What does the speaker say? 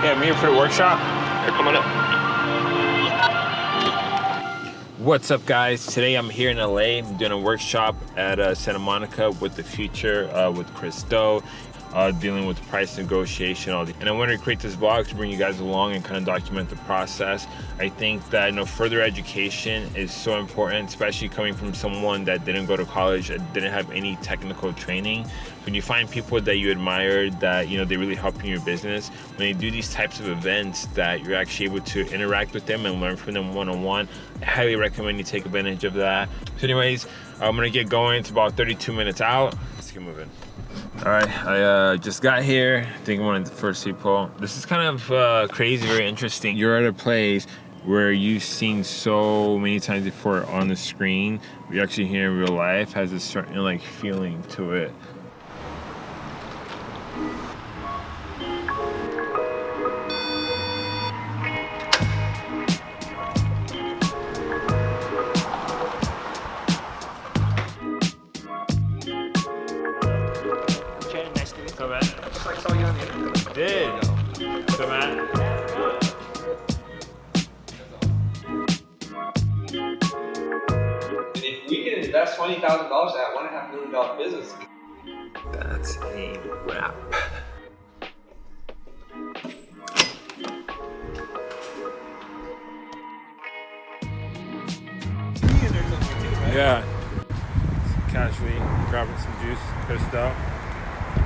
Yeah, I'm here for the workshop. They're coming up. What's up, guys? Today I'm here in LA. I'm doing a workshop at uh, Santa Monica with the Futur uh, with Chris Do uh, dealing with price negotiation. All the, and I wanted to create this vlog to bring you guys along and kind of document the process. I think that you know further education is so important, especially coming from someone that didn't go to college, and didn't have any technical training. When you find people that you admire, that you know they really help in your business, when they do these types of events, that you're actually able to interact with them and learn from them one-on-one. -on -one. I highly recommend you take advantage of that. So, anyways, I'm gonna get going. It's about 32 minutes out. Let's get moving. All right, I uh, just got here. I think I'm one of the first people. This is kind of uh, crazy, very interesting. You're at a place where you've seen so many times before on the screen. We actually here in real life has a certain like feeling to it. Did. So Matt. if we can invest twenty thousand dollars at one and a half million dollar business, that's a wrap. Yeah. Casually grabbing some juice, Chris Do.